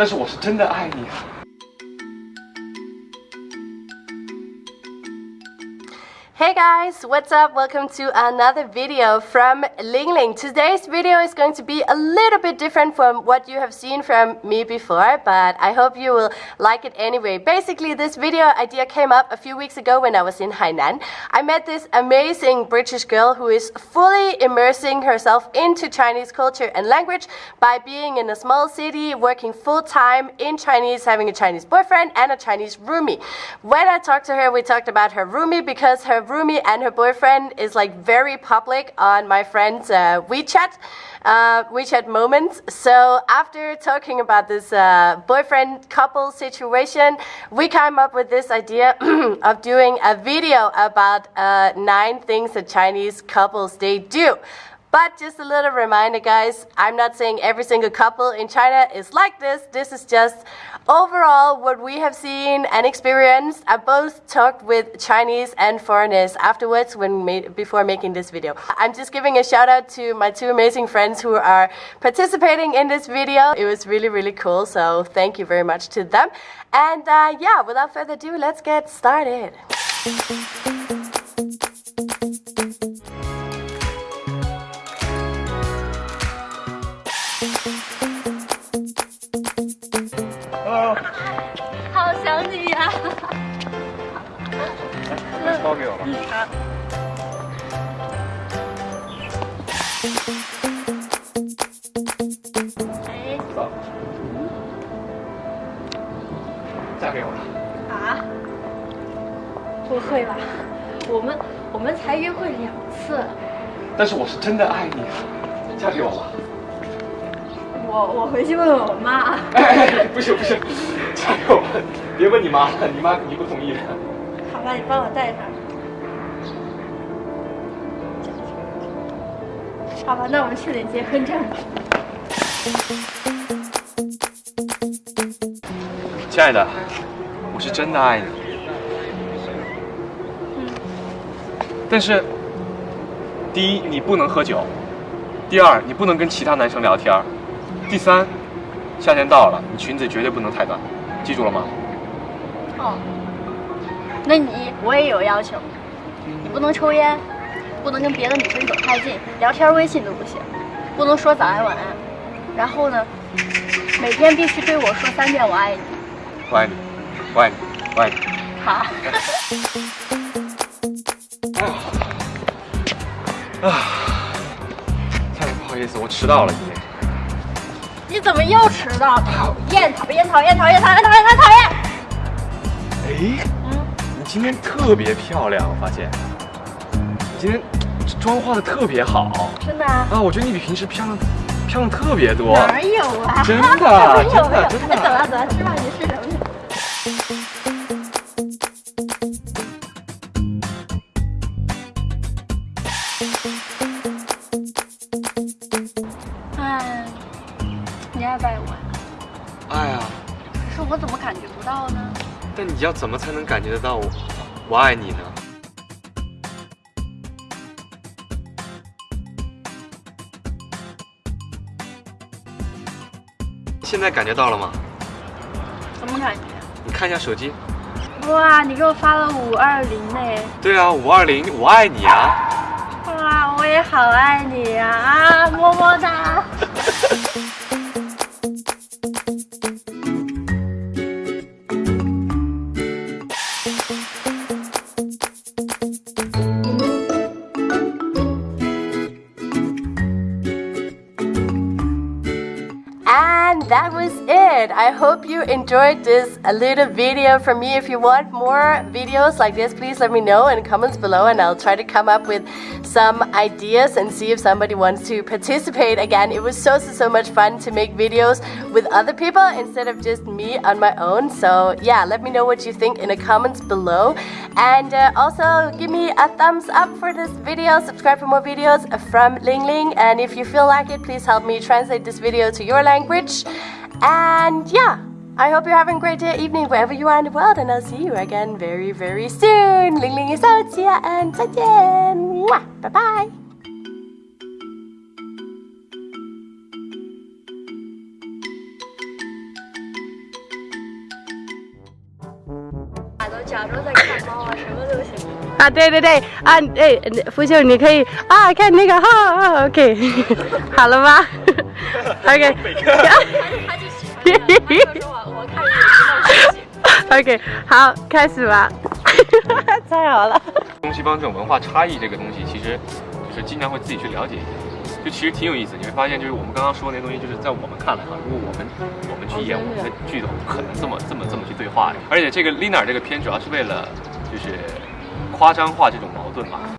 但是我是真的爱你啊。Hey guys, what's up? Welcome to another video from Ling Ling. Today's video is going to be a little bit different from what you have seen from me before, but I hope you will like it anyway. Basically, this video idea came up a few weeks ago when I was in Hainan. I met this amazing British girl who is fully immersing herself into Chinese culture and language by being in a small city, working full time in Chinese, having a Chinese boyfriend and a Chinese roomie. When I talked to her, we talked about her roomie because her roomie and her boyfriend is like very public on my friend's uh, WeChat. Uh, WeChat moments. So after talking about this uh, boyfriend couple situation, we came up with this idea of doing a video about uh, nine things that Chinese couples they do. But just a little reminder, guys, I'm not saying every single couple in China is like this. This is just overall what we have seen and experienced. I both talked with Chinese and foreigners afterwards when made, before making this video. I'm just giving a shout out to my two amazing friends who are participating in this video. It was really, really cool. So thank you very much to them. And uh, yeah, without further ado, let's get started. 包给我吧。好。哎。走。嫁给我了。啊？不会吧？我们我们才约会两次。但是我是真的爱你啊！嫁给我吧。我我回去问问我妈。哎，不行不行，加油！别问你妈了，你妈肯定不同意的。好。吧，你帮我带上。好吧，那我们去领结婚证吧。亲爱的，我是真的爱你。嗯。但是，第一，你不能喝酒；第二，你不能跟其他男生聊天。第三，夏天到了，你裙子绝对不能太短，记住了吗？哦，那你我也有要求，你不能抽烟，不能跟别的女生走太近，聊天微信都不行，不能说早安晚安，然后呢，每天必须对我说三遍我爱你。我爱你，我爱你，我爱你。好。啊，太不好意思，我迟到了。你怎么又迟到？讨厌，讨厌，讨厌，讨厌，讨厌，讨厌，讨厌！哎，嗯，你今天特别漂亮，我发现，你今天妆化的特别好。真的啊？啊，我觉得你比平时漂亮，漂亮特别多。哪有啊？真的，真的，真的。走了，走了，吃饭去，吃什么去？我怎么感觉不到呢？但你要怎么才能感觉得到我我爱你呢？现在感觉到了吗？什么感觉？你看一下手机。哇，你给我发了五二零呢。对啊，五二零，我爱你啊！哇，我也好爱你呀！啊，么么哒。that was it. I hope you enjoyed this little video from me. If you want more videos like this, please let me know in the comments below and I'll try to come up with some ideas and see if somebody wants to participate again. It was so, so, so much fun to make videos with other people instead of just me on my own. So yeah, let me know what you think in the comments below. And uh, also give me a thumbs up for this video. Subscribe for more videos from Ling Ling. And if you feel like it, please help me translate this video to your language language. And yeah, I hope you're having a great day, evening, wherever you are in the world, and I'll see you again very, very soon. Ling Ling is out, see ya, and 再见，Mwah! bye bye. Ah, 啊，对对对，啊，哎，福秀，你可以啊，看那个哈、啊、，OK，好了吧？OK，我我看你也知道事情。OK，好，开始吧。太好了。东西方这种文化差异这个东西，其实就是经常会自己去了解一下，就其实挺有意思。你会发现，就是我们刚刚说的那些东西，就是在我们看来哈，如果我们我们去演我们的剧的，不可能这么这么这么去对话的。而且这个 Lina 这个片主要是为了就是夸张化这种矛盾嘛。